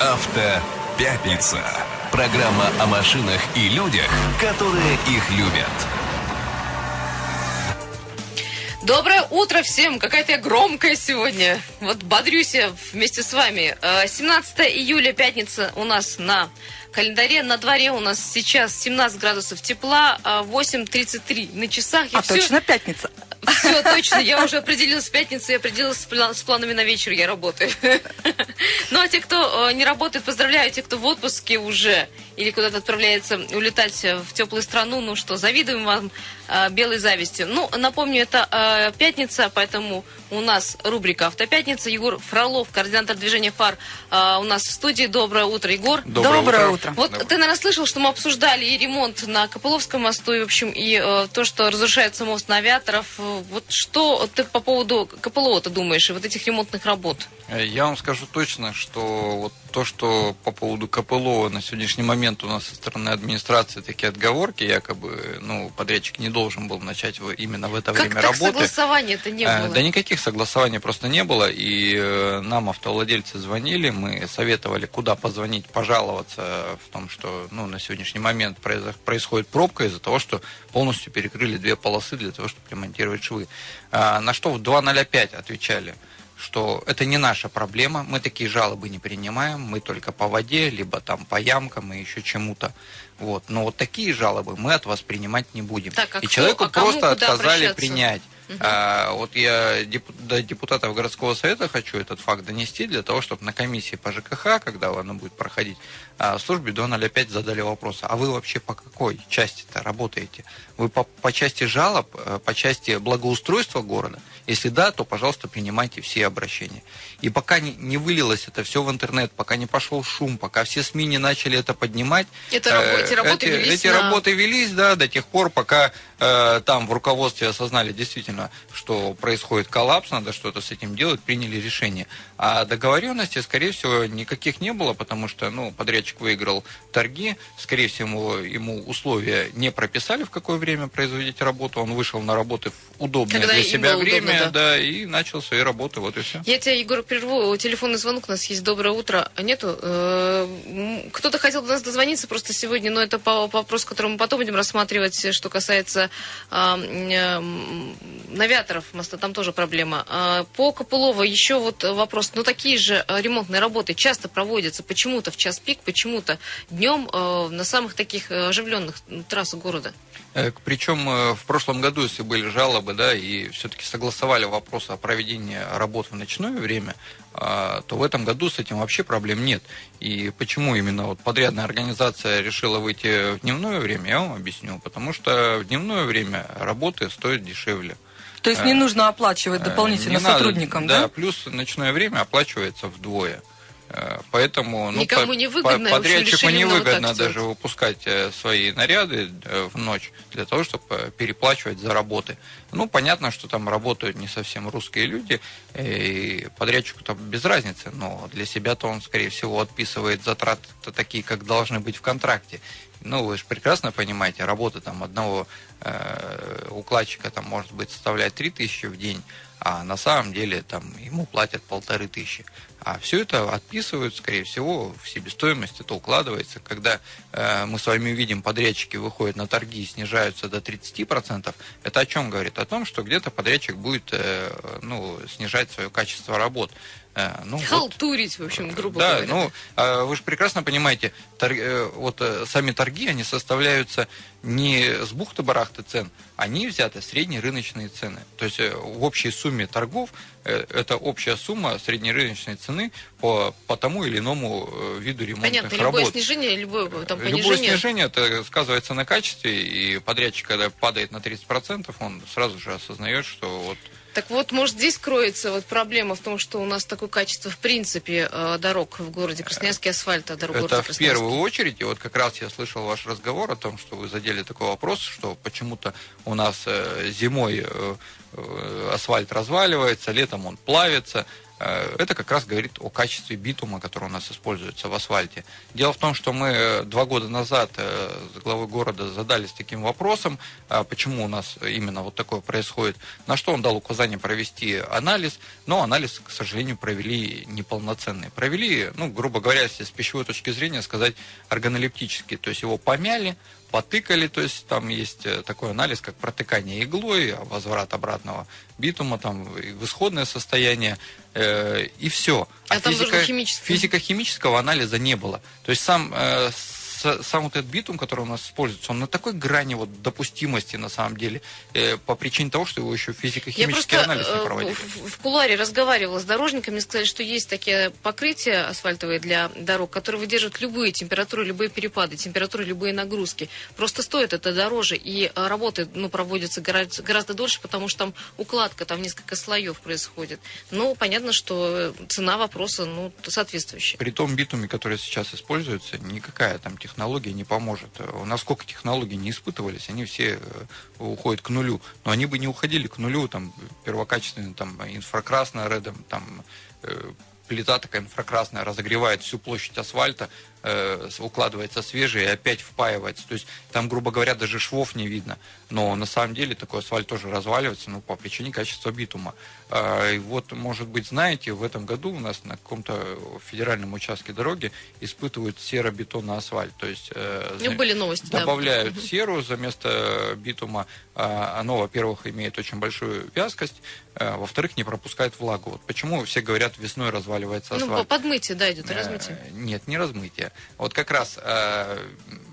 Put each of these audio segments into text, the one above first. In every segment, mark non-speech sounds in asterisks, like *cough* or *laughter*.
Автопятница. Программа о машинах и людях, которые их любят. Доброе утро всем! Какая-то я громкая сегодня. Вот бодрюсь я вместе с вами. Э, 17 июля, пятница у нас на календаре. На дворе у нас сейчас 17 градусов тепла, а 8.33 на часах. Я А всё- точно пятница. Все, точно. Я уже определилась с пятницей, я определилась с, пла- с планами на вечер, я работаю. *laughs* Ну, а те, кто э, не работает, поздравляю. Те, кто в отпуске уже или куда-то отправляется улетать в теплую страну, ну что, завидуем вам э, белой зависти. Ну, напомню, это э, пятница, поэтому у нас рубрика «Автопятница». Егор Фролов, координатор движения «Фар» э, у нас в студии. Доброе утро, Егор. Доброе утро. Вот ты, наверное, слышал, что мы обсуждали и ремонт на Копыловском мосту, и, в общем, и э, то, что разрушается мост на Авиаторов. Э, Вот что ты по поводу Копылова-то думаешь и вот этих ремонтных работ? Э, Я вам скажу точно, что вот то, что по поводу КПЛО на сегодняшний момент у нас со стороны администрации такие отговорки, якобы, ну, подрядчик не должен был начать именно в это как время так работы. согласования-то не Э, было? Да никаких согласований просто не было, и э, нам автовладельцы звонили, мы советовали, куда позвонить, пожаловаться в том, что ну, на сегодняшний момент происходит пробка из-за того, что полностью перекрыли две полосы для того, чтобы ремонтировать швы. А, На что в 205 отвечали, что это не наша проблема, мы такие жалобы не принимаем, мы только по воде, либо там по ямкам и еще чему-то. Вот. Но вот такие жалобы мы от вас принимать не будем. Так, а и кто- человеку а просто отказали обращаться? принять. А, вот я депу- до депутатов городского совета хочу этот факт донести для того, чтобы на комиссии по ЖКХ, когда она будет проходить, а, в службе 205 задали вопрос, а вы вообще по какой части-то работаете? Вы по, по части жалоб, э, по части благоустройства города? Если да, то, пожалуйста, принимайте все обращения. И пока не, не вылилось это все в интернет, пока не пошел шум, пока все СМИ не начали это поднимать, Это рабо- эти работы эти, велись эти на- работы велись, да, до тех пор, пока э, там в руководстве осознали действительно, что происходит коллапс, надо что-то с этим делать, приняли решение. А договоренности, скорее всего, никаких не было, потому что, ну, подрядчик выиграл торги, скорее всего, ему условия не прописали, в какое время производить работу, он вышел на работы в удобное Когда для себя было удобно, время, да. да, и начал свои работы, вот и все. Я тебя, Егор, прерву. Телефонный звонок у нас есть. Доброе утро. А Нету? Э, Кто-то хотел до нас дозвониться просто сегодня, но это по вопросу, который мы потом будем рассматривать, что касается а, навиаторов моста. Там тоже проблема. А, По Копылова еще вот вопрос. Ну, такие же э, ремонтные работы часто проводятся почему-то в час пик, почему-то днем э, на самых таких оживленных трассах города. Э, Причем э, в прошлом году, если были жалобы, да, и все-таки согласовали вопрос о проведении работ в ночное время, а, то в этом году с этим вообще проблем нет. И почему именно вот подрядная организация решила выйти в дневное время, я вам объясню. Потому что в дневное время работы стоят дешевле. То есть не Э, нужно оплачивать дополнительно Не надо, сотрудникам, да? да? плюс ночное время оплачивается вдвое. Э, Поэтому ну, Никому не выгодно, по- подрядчику вот невыгодно так даже сделать. выпускать э, свои наряды э, в ночь для того, чтобы переплачивать за работы. Ну, понятно, что там работают не совсем русские люди, и подрядчику там без разницы, но для себя-то он, скорее всего, отписывает затраты такие, как должны быть в контракте. Ну, вы же прекрасно понимаете, работа там одного э, укладчика там может быть составлять 3000 в день, а на самом деле там ему платят полторы тысячи. А все это отписывают, скорее всего, в себестоимость это укладывается. Когда э, мы с вами видим, подрядчики выходят на торги и снижаются до 30%, это о чем говорит? О том, что где-то подрядчик будет э, ну, снижать свое качество работ. Э, ну, вот. Халтурить, в общем, грубо Да, говоря. ну, а вы же прекрасно понимаете, тор- э, вот э, сами торги, они составляются не с бухты-барахты цен, они взяты среднерыночные цены. То есть в общей сумме торгов это общая сумма среднерыночной цены по, по тому или иному виду ремонтных Понятно, любое работ. снижение, любое там, Любое понижение. снижение это сказывается на качестве, и подрядчик, когда падает на 30%, он сразу же осознает, что вот Так вот, может, здесь кроется вот проблема в том, что у нас такое качество, в принципе, э, дорог в городе Красноярске, асфальта дорог Это в первую очередь, и вот как раз я слышал ваш разговор о том, что вы задели такой вопрос, что почему-то у нас э, зимой э, асфальт разваливается, летом он плавится. Э, это как раз говорит о качестве битума, который у нас используется в асфальте. Дело в том, что мы э, два года назад с главой города задались таким вопросом, а почему у нас именно вот такое происходит, на что он дал указание провести анализ, но анализ, к сожалению, провели неполноценный. Провели, ну, грубо говоря, если с пищевой точки зрения сказать, органолептический, то есть его помяли, потыкали, то есть там есть э, такой анализ, как протыкание иглой, возврат обратного битума, там в исходное состояние, э, и все. А, а там физика, физико-химического анализа не было. То есть сам э, сам вот этот битум, который у нас используется, он на такой грани вот допустимости на самом деле, э, по причине того, что его еще физико-химический анализ не э, проводили. В, в куларе разговаривала с дорожниками, сказали, что есть такие покрытия асфальтовые для дорог, которые выдерживают любые температуры, любые перепады, температуры, любые нагрузки. Просто стоит это дороже, и э, работы ну, проводятся гораздо, гораздо дольше, потому что там укладка, там несколько слоев происходит. Ну, понятно, что цена вопроса ну, соответствующая. При том битуме, который сейчас используется, никакая там технология технология не поможет. Насколько технологии не испытывались, они все э, уходят к нулю. Но они бы не уходили к нулю, там, первокачественный, там, инфракрасный редом, там, э, плита такая инфракрасная разогревает всю площадь асфальта, э, укладывается свежий и опять впаивается. То есть там, грубо говоря, даже швов не видно. Но на самом деле такой асфальт тоже разваливается ну, по причине качества битума. Э, и вот, может быть, знаете, в этом году у нас на каком-то федеральном участке дороги испытывают серобетонный асфальт. То есть э, были новости, добавляют да. серу за место битума. Э, оно, во-первых, имеет очень большую вязкость, э, во-вторых, не пропускает влагу. Вот почему все говорят, весной разваливается ну, асфальт. Ну, подмытие, да, идет, размытие. Э, нет, не размытие. Вот как раз э,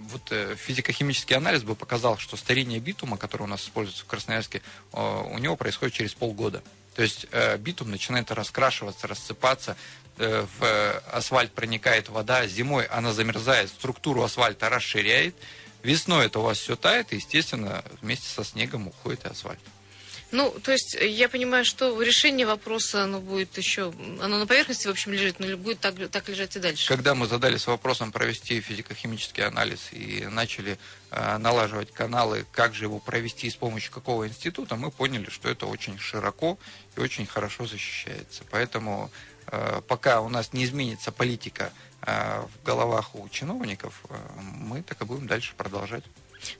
вот э, физико-химический анализ бы показал, что старение битума, который у нас используется в Красноярске, э, у него происходит через полгода. То есть битум начинает раскрашиваться, рассыпаться, в асфальт проникает вода, зимой она замерзает, структуру асфальта расширяет, весной это у вас все тает, и, естественно, вместе со снегом уходит и асфальт. Ну, то есть я понимаю, что решение вопроса, оно будет еще, оно на поверхности, в общем, лежит, но будет так, так лежать и дальше. Когда мы задались вопросом провести физико-химический анализ и начали э, налаживать каналы, как же его провести с помощью какого института, мы поняли, что это очень широко и очень хорошо защищается. Поэтому э, пока у нас не изменится политика э, в головах у чиновников, э, мы так и будем дальше продолжать.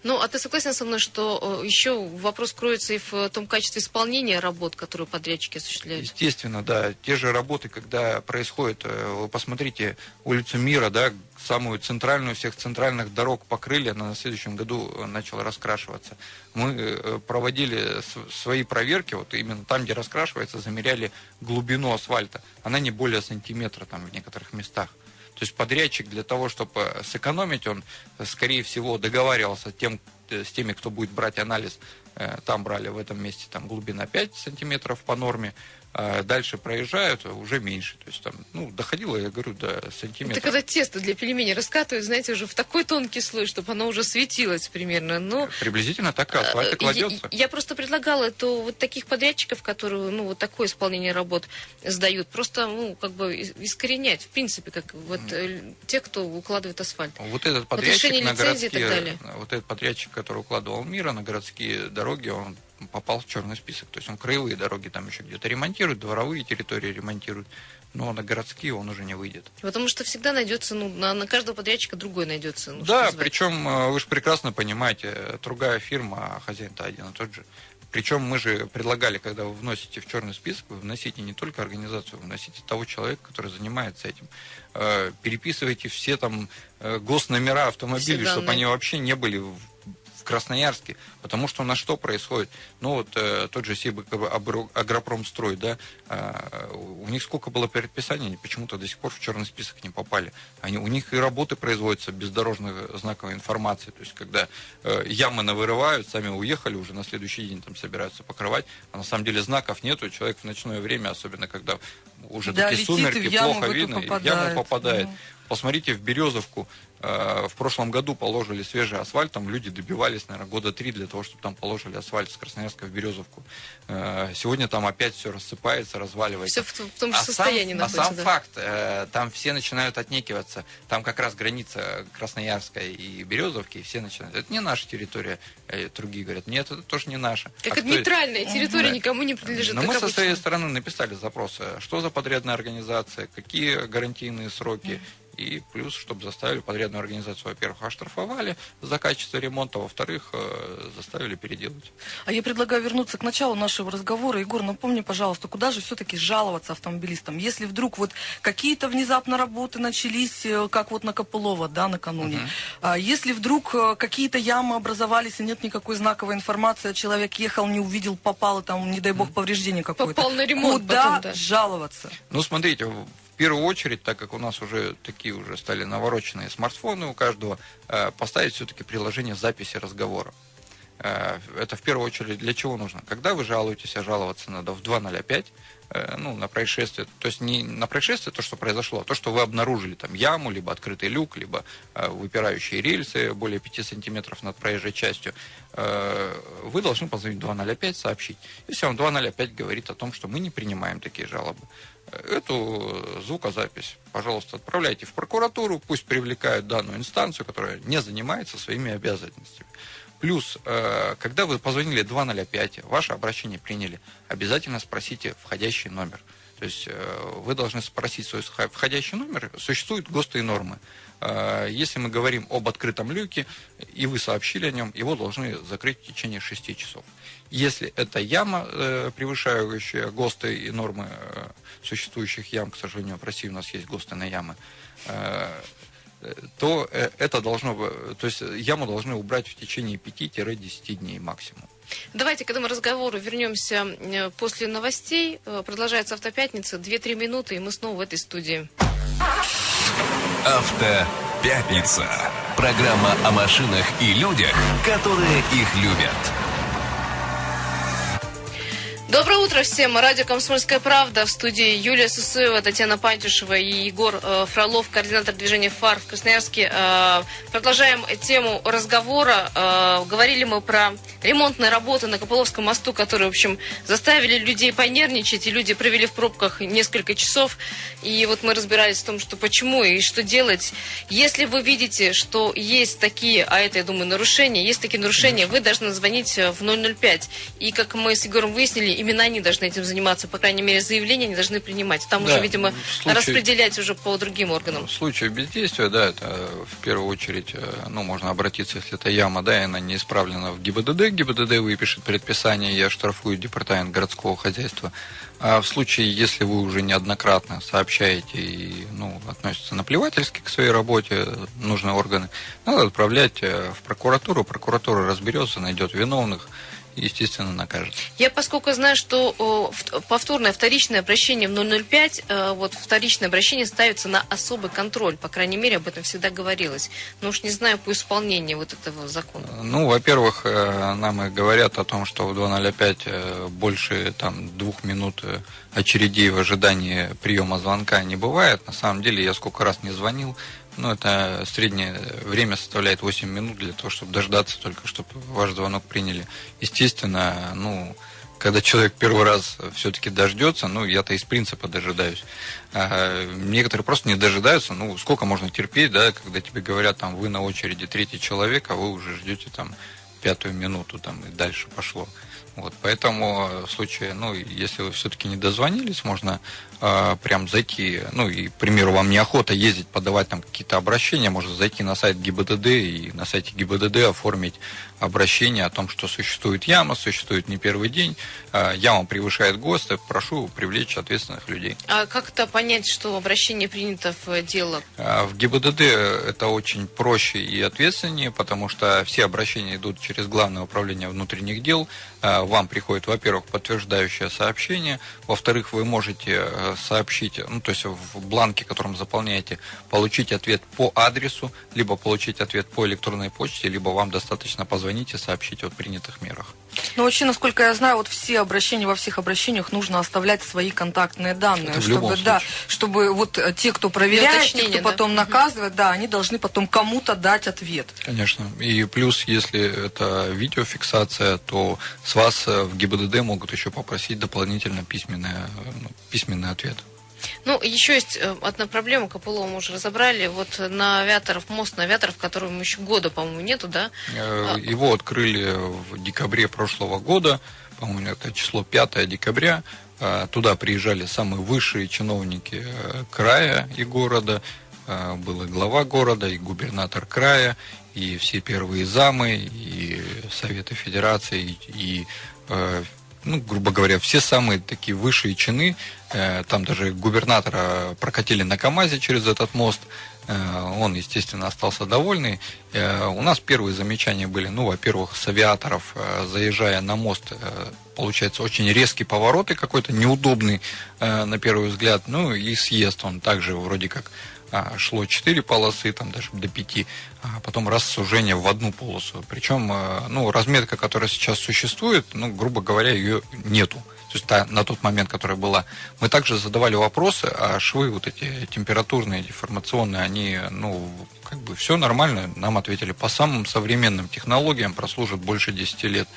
Ну, а ты согласен со мной, что э, еще вопрос кроется и в том качестве исполнения работ, которые подрядчики осуществляют? Естественно, да. Те же работы, когда происходит, э, вы посмотрите, улицу Мира, да, самую центральную всех центральных дорог покрыли, она на следующем году э, начала раскрашиваться. Мы проводили свои проверки, вот именно там, где раскрашивается, замеряли глубину асфальта. Она не более сантиметра там в некоторых местах. То есть подрядчик для того, чтобы сэкономить, он, скорее всего, договаривался тем, э, с теми, кто будет брать анализ. Э, там брали в этом месте там, глубина 5 сантиметров по норме, а дальше проезжают, уже меньше. То есть там, ну, доходило, я говорю, до сантиметра. Это когда тесто для пельменей раскатывают, знаете, уже в такой тонкий слой, чтобы оно уже светилось примерно. Но, Приблизительно так асфальт и кладется. Я, я просто предлагала это вот таких подрядчиков, которые, ну, вот такое исполнение работ сдают, просто, ну, как бы искоренять, в принципе, как вот mm. те, кто укладывает асфальт. Вот этот подрядчик вот на городские, вот этот подрядчик, который укладывал мира на городские дороги, он попал в черный список. То есть он краевые дороги там еще где-то ремонтирует, дворовые территории ремонтирует, но на городские он уже не выйдет. Потому что всегда найдется, ну, на, на каждого подрядчика другой найдется. Ну, да, причем э, вы же прекрасно понимаете, другая фирма, а хозяин-то один и тот же. Причем мы же предлагали, когда вы вносите в черный список, вы вносите не только организацию, вы вносите того человека, который занимается этим. Э, переписывайте все там э, госномера автомобилей, чтобы они вообще не были Красноярске, потому что на что происходит? Ну вот э, тот же Сиб Агропромстрой, да, э, у них сколько было предписаний, они почему-то до сих пор в черный список не попали. Они, у них и работы производятся без дорожных знаковой информации, то есть когда э, ямы навырывают, сами уехали, уже на следующий день там собираются покрывать, а на самом деле знаков нету, человек в ночное время, особенно когда уже да, такие сумерки, плохо видно, попадает. в яму попадает. Ну. Посмотрите в Березовку, Э, в прошлом году положили свежий асфальт, там люди добивались, наверное, года три для того, чтобы там положили асфальт с Красноярска в Березовку. Э, сегодня там опять все рассыпается, разваливается. Все в том же а состоянии сам, находится. А сам да. факт, э, там все начинают отнекиваться. Там как раз граница Красноярска и Березовки, и все начинают. Это не наша территория. Другие говорят, нет, это тоже не наша. Как а это нейтральная территория, да. никому не принадлежит. Но мы обычно. со своей стороны написали запрос, что за подрядная организация, какие гарантийные сроки, и плюс, чтобы заставили подрядную организацию, во-первых, оштрафовали за качество ремонта, во-вторых, э, заставили переделать. А я предлагаю вернуться к началу нашего разговора. Егор, напомни, пожалуйста, куда же все-таки жаловаться автомобилистам? Если вдруг вот какие-то внезапно работы начались, э, как вот на Копылова, да, накануне, а если вдруг э, какие-то ямы образовались и нет никакой знаковой информации, а человек ехал, не увидел, попал, и там, не дай бог, повреждение какое-то. Попал на ремонт Куда потом, да. жаловаться? Ну, смотрите, в первую очередь, так как у нас уже такие уже стали навороченные смартфоны у каждого, э, поставить все-таки приложение записи разговора. Э, Это в первую очередь для чего нужно? Когда вы жалуетесь, а жаловаться надо в 2.05, э, ну, на происшествие, то есть не на происшествие, то, что произошло, а то, что вы обнаружили там яму, либо открытый люк, либо э, выпирающие рельсы более 5 сантиметров над проезжей частью, э, вы должны позвонить в 2.05, сообщить. Если вам 2.05 говорит о том, что мы не принимаем такие жалобы, э, эту звукозапись, пожалуйста, отправляйте в прокуратуру, пусть привлекают данную инстанцию, которая не занимается своими обязанностями. Плюс, э, когда вы позвонили 205, ваше обращение приняли, обязательно спросите входящий номер. То есть э, вы должны спросить свой входящий номер. Существуют ГОСТы и нормы. Э, Если мы говорим об открытом люке, и вы сообщили о нем, его должны закрыть в течение 6 часов. Если это яма, превышающая ГОСТы и нормы существующих ям, к сожалению, в России у нас есть ГОСТы на ямы, то э, это должно, то есть яму должны убрать в течение 5-10 дней максимум. Давайте к этому разговору вернемся э, после новостей. Э, Продолжается автопятница. 2-3 минуты, и мы снова в этой студии. Автопятница. Программа о машинах и людях, которые их любят. Доброе утро всем. Радио «Комсомольская правда». В студии Юлия Сусуева, Татьяна Пантюшева и Егор э, Фролов, координатор движения «ФАР» в Красноярске. Э, продолжаем тему разговора. Э, говорили мы про ремонтные работы на Копыловском мосту, которые, в общем, заставили людей понервничать, и люди провели в пробках несколько часов. И вот мы разбирались в том, что почему и что делать. Если вы видите, что есть такие, а это, я думаю, нарушения, есть такие нарушения, вы должны звонить в 005. И, как мы с Егором выяснили, именно они должны этим заниматься. По крайней мере, заявления они должны принимать. Там Да, уже, видимо, случае- распределять уже по другим органам. В случае бездействия, да, это э, в первую очередь, э, ну, можно обратиться, если это яма, да, и она не исправлена в ГИБДД, ГИБДД выпишет предписание и оштрафует департамент городского хозяйства. А в случае, если вы уже неоднократно сообщаете и, ну, относятся наплевательски к своей работе, нужные органы, надо отправлять э, в прокуратуру, прокуратура разберется, найдет виновных естественно, накажет. Я, поскольку знаю, что повторное, вторичное обращение в 005, э, вот вторичное обращение ставится на особый контроль. По крайней мере, об этом всегда говорилось. Но уж не знаю по исполнению вот этого закона. Ну, во-первых, э, нам и говорят о том, что в 2.05 э, больше там двух минут очередей в ожидании приема звонка не бывает. На самом деле, я сколько раз не звонил, ну, это среднее время составляет 8 минут для того, чтобы дождаться только, чтобы ваш звонок приняли. Естественно, ну, когда человек первый раз все-таки дождется, ну, я-то из принципа дожидаюсь. А некоторые просто не дожидаются, ну, сколько можно терпеть, да, когда тебе говорят, там, вы на очереди третий человек, а вы уже ждете, там, пятую минуту, там, и дальше пошло. Вот, поэтому э, в случае, ну, если вы все-таки не дозвонились, можно э, прям зайти, ну, и, к примеру, вам неохота ездить, подавать там какие-то обращения, можно зайти на сайт ГИБДД и на сайте ГИБДД оформить обращение о том, что существует яма, существует не первый день, э, яма превышает ГОСТы, прошу привлечь ответственных людей. А как-то понять, что обращение принято в дело? А В ГИБДД это очень проще и ответственнее, потому что все обращения идут через Главное управление внутренних дел. А, Вам приходит, во-первых, подтверждающее сообщение, во-вторых, вы можете э, сообщить, ну, то есть в бланке, которым заполняете, получить ответ по адресу, либо получить ответ по электронной почте, либо вам достаточно позвонить и сообщить о принятых мерах. Ну, вообще, насколько я знаю, вот все обращения, во всех обращениях нужно оставлять свои контактные данные. Это в чтобы, любом да, чтобы вот э, те, кто проверяет, те, кто да? потом наказывает, да, они должны потом кому-то дать ответ. Конечно. И плюс, если это видеофиксация, то с вас э, в ГИБДД могут еще попросить дополнительно письменный, ну, письменный ответ. Ну, еще есть э, одна проблема, Копылова мы уже разобрали. Вот на Авиаторов, мост на Авиаторов, которому еще года, по-моему, нету, да? Э. Его открыли в декабре прошлого года, по-моему, это число 5 декабря. Туда приезжали самые высшие чиновники края и города. Э, был и глава города, и губернатор края, и все первые замы, и Советы Федерации, и, ну, грубо говоря, все самые такие высшие чины. Там даже губернатора прокатили на КАМАЗе через этот мост. Он, естественно, остался довольный. У нас первые замечания были, ну, во-первых, с авиаторов, заезжая на мост, получается очень резкий поворот и какой-то неудобный на первый взгляд. Ну и съезд он также вроде как а, шло 4 полосы, там даже до 5, а потом раз сужение в одну полосу. Причем, а, ну, разметка, которая сейчас существует, ну, грубо говоря, ее нету. То есть та, на тот момент, которая была. Мы также задавали вопросы, а швы вот эти температурные, деформационные, они, ну, как бы все нормально. Нам ответили, по самым современным технологиям прослужат больше 10 лет.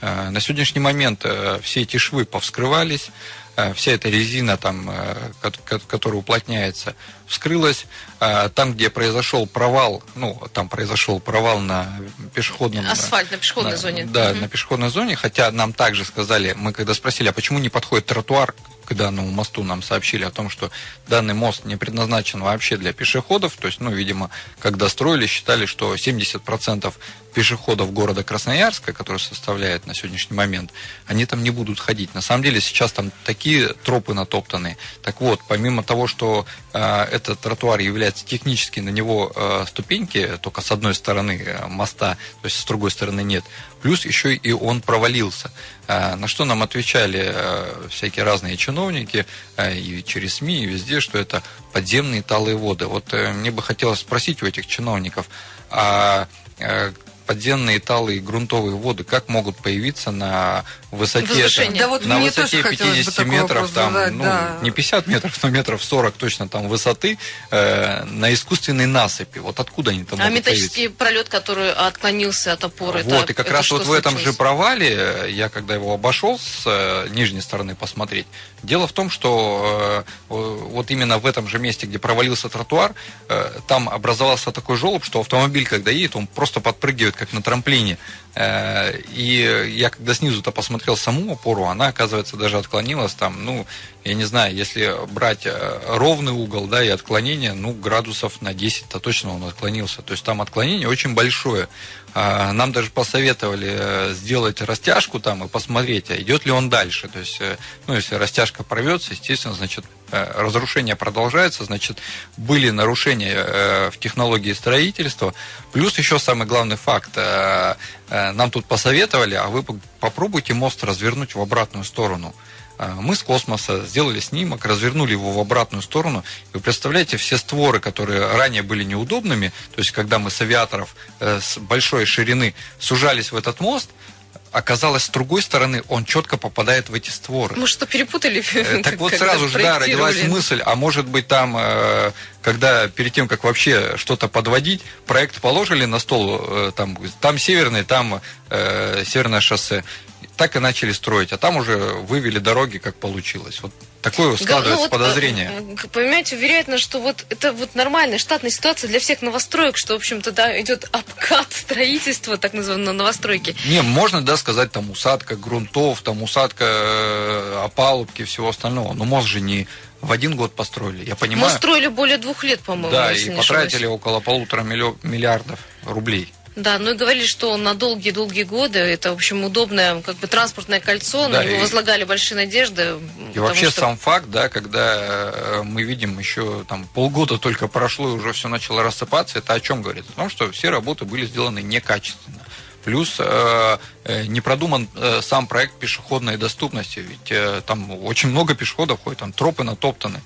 А, на сегодняшний момент э, все эти швы повскрывались, Э, вся эта резина, там, э, которая уплотняется, вскрылась. Э, там, где произошел провал, ну, там произошел провал на пешеходном... Асфальт на пешеходной на, зоне. Да, угу. на пешеходной зоне, хотя нам также сказали, мы когда спросили, а почему не подходит тротуар к данному мосту, нам сообщили о том, что данный мост не предназначен вообще для пешеходов, то есть, ну, видимо, когда строили, считали, что 70% пешеходов города Красноярска, который составляет на сегодняшний момент, они там не будут ходить. На самом деле сейчас там такие тропы натоптаны. Так вот, помимо того, что э, этот тротуар является технически на него э, ступеньки, только с одной стороны э, моста, то есть с другой стороны нет, плюс еще и он провалился. Э, на что нам отвечали э, всякие разные чиновники э, и через СМИ, и везде, что это подземные талые воды. Вот э, мне бы хотелось спросить у этих чиновников, а э, подземные талые грунтовые воды как могут появиться на высоте, там, да, вот на высоте 50 метров, там, задать, ну, да. не 50 метров, но метров 40 точно там высоты, э, на искусственной насыпи. Вот откуда они там А могут металлический появиться? пролет, который отклонился от опоры. Вот, это, и как это раз вот в этом случилось? же провале, э, я когда его обошел с э, нижней стороны посмотреть, дело в том, что э, вот именно в этом же месте, где провалился тротуар, э, там образовался такой желоб, что автомобиль, когда едет, он просто подпрыгивает, как на трамплине. Э, И я когда снизу-то посмотрел саму опору, она, оказывается, даже отклонилась там, ну, я не знаю, если брать э, ровный угол, да, и отклонение, ну, градусов на 10-то точно он отклонился. То есть там отклонение очень большое. А, Нам даже посоветовали э, сделать растяжку там и посмотреть, а идет ли он дальше. То есть, э, ну, если растяжка порвется, естественно, значит, разрушение продолжается, значит, были нарушения в технологии строительства. Плюс еще самый главный факт. Нам тут посоветовали, а вы попробуйте мост развернуть в обратную сторону. А, Мы с космоса сделали снимок, развернули его в обратную сторону. Вы представляете, все створы, которые ранее были неудобными, то есть когда мы с авиаторов э, с большой ширины сужались в этот мост, оказалось, с другой стороны он четко попадает в эти створы. Мы что, перепутали? Э, Так *laughs* вот сразу же, да, родилась мысль, а может быть там, э, когда перед тем, как вообще что-то подводить, проект положили на стол, там, там северный, там э, северное шоссе, так и начали строить, а там уже вывели дороги, как получилось. Вот такое складывается Ну, вот, подозрение. э, Понимаете, уверяет нас, что вот это вот нормальная штатная ситуация для всех новостроек, что, в общем-то, да, идет обкат строительства, так называемой новостройки. Не, можно, да, сказать, там усадка грунтов, там усадка э, опалубки, всего остального. Но мост же не в один год построили, я Мы понимаю. строили более двух лет, по-моему, Да, и потратили ошибаюсь. около полутора миллиардов рублей. Да, ну и говорили, что на долгие-долгие годы это, в общем, удобное как бы транспортное кольцо, на Да, него и- возлагали большие надежды. И вообще что- сам факт, да, когда э, мы видим еще там полгода только прошло и уже все начало рассыпаться, это о чем говорит? О том, что все работы были сделаны некачественно. Плюс э, э, не продуман э, сам проект пешеходной доступности, ведь э, там очень много пешеходов ходит, там тропы натоптаны.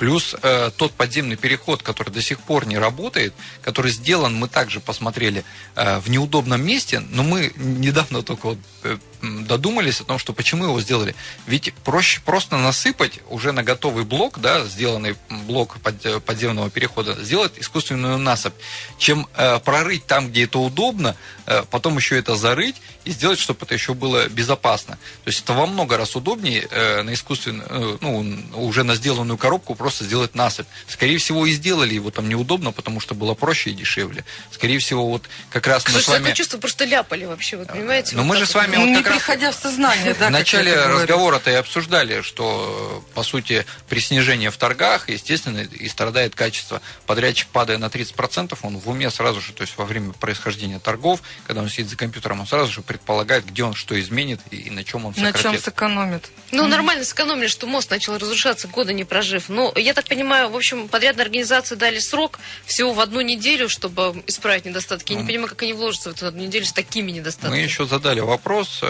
Плюс э, тот подземный переход, который до сих пор не работает, который сделан, мы также посмотрели, э, в неудобном месте, но мы недавно только вот, э, додумались о том, что почему его сделали. Ведь проще просто насыпать уже на готовый блок, да, сделанный блок под- э, подземного перехода, сделать искусственную насыпь, чем э, прорыть там, где это удобно, э, потом еще это зарыть и сделать, чтобы это еще было безопасно. То есть это во много раз удобнее э, на искусственную, э, ну, уже на сделанную коробку просто сделать насыпь. Скорее всего, и сделали его там неудобно, потому что было проще и дешевле. Скорее всего, вот как раз Слушай, мы с вами... такое чувство, просто ляпали вообще, вы понимаете? Но вот мы же с вами вот, вот не раз... приходя в сознание, да, В начале разговора-то и обсуждали, что, по сути, при снижении в торгах, естественно, и страдает качество. Подрядчик, падая на 30%, он в уме сразу же, то есть во время происхождения торгов, когда он сидит за компьютером, он сразу же предполагает, где он что изменит и на чем он сократит. На чем сэкономит. Ну, mm-hmm. нормально сэкономили, что мост начал разрушаться, года не прожив. Но, я так понимаю, в общем, подрядные организации дали срок всего в одну неделю, чтобы исправить недостатки. Я mm-hmm. не понимаю, как они вложатся в эту одну неделю с такими недостатками. Мы еще задали вопрос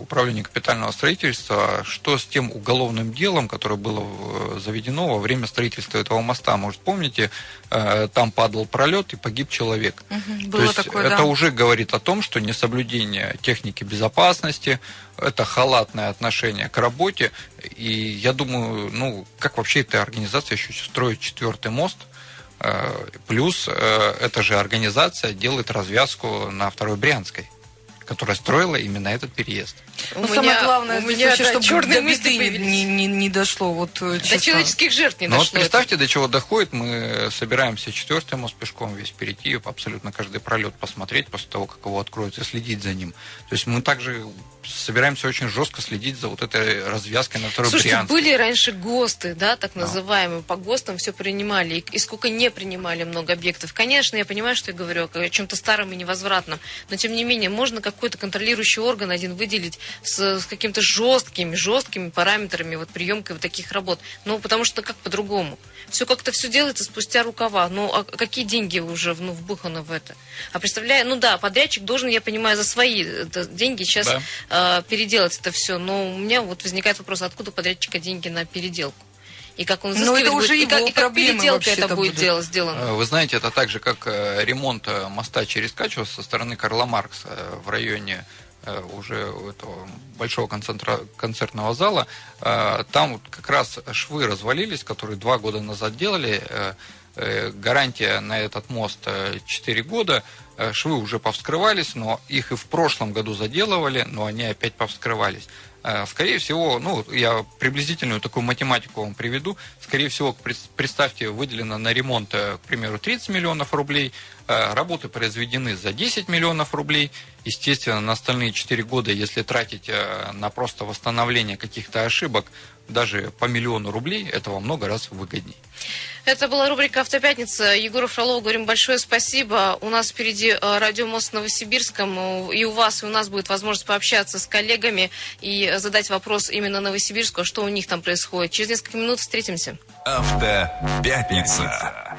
управлению капитального строительства, что с тем уголовным делом, которое было э, заведено во время строительства этого моста. Может, помните, э, там падал пролет и погиб человек. Угу, То есть такое, это да. уже говорит о том, что несоблюдение техники безопасности, это халатное отношение к работе. И я думаю, ну, как вообще эта организация еще строит четвертый мост, э, Плюс эта же организация делает развязку на второй Брянской которая строила именно этот переезд. Ну, самое главное, у меня вообще, чтобы черные до беды не, не, не, не дошло. Вот, э, честно. До человеческих жертв не Но дошло. Вот представьте, это. до чего доходит. Мы собираемся четвертый мост пешком весь перейти, абсолютно каждый пролет посмотреть после того, как его откроют, и следить за ним. То есть мы также собираемся очень жестко следить за вот этой развязкой на второй Слушайте, Брянской. были раньше ГОСТы, да, так называемые. По ГОСТам все принимали. И, и сколько не принимали много объектов. Конечно, я понимаю, что я говорю о чем-то старом и невозвратном. Но, тем не менее, можно какой-то контролирующий орган один выделить с, с какими-то жесткими, жесткими параметрами вот приемкой вот таких работ. Ну, потому что как по-другому? Все как-то все делается спустя рукава. Ну, а какие деньги уже ну, вбуханы в это? А представляю, ну да, подрядчик должен, я понимаю, за свои деньги сейчас да. э, переделать это все. Но у меня вот возникает вопрос, откуда подрядчика деньги на переделку? И как он Но это уже будет, его и, как, и как переделка это будет, дело, сделано. Э, вы знаете, это так же, как э, ремонт э, моста через Качево со стороны Карла Маркса в районе уже этого большого концентра, концертного зала. Там вот как раз швы развалились, которые два года назад делали. Гарантия на этот мост 4 года. Швы уже повскрывались, но их и в прошлом году заделывали, но они опять повскрывались. Э, скорее всего, ну, я приблизительную такую математику вам приведу. Скорее всего, представьте, выделено на ремонт, э, к примеру, 30 миллионов рублей, э, работы произведены за 10 миллионов рублей. Естественно, на остальные 4 года, если тратить на просто восстановление каких-то ошибок, даже по миллиону рублей, это во много раз выгоднее. Это была рубрика «Автопятница». Егору Фролову говорим большое спасибо. У нас впереди э, радиомост в Новосибирском. И у вас, и у нас будет возможность пообщаться с коллегами и задать вопрос именно Новосибирску, что у них там происходит. Через несколько минут встретимся. Автопятница.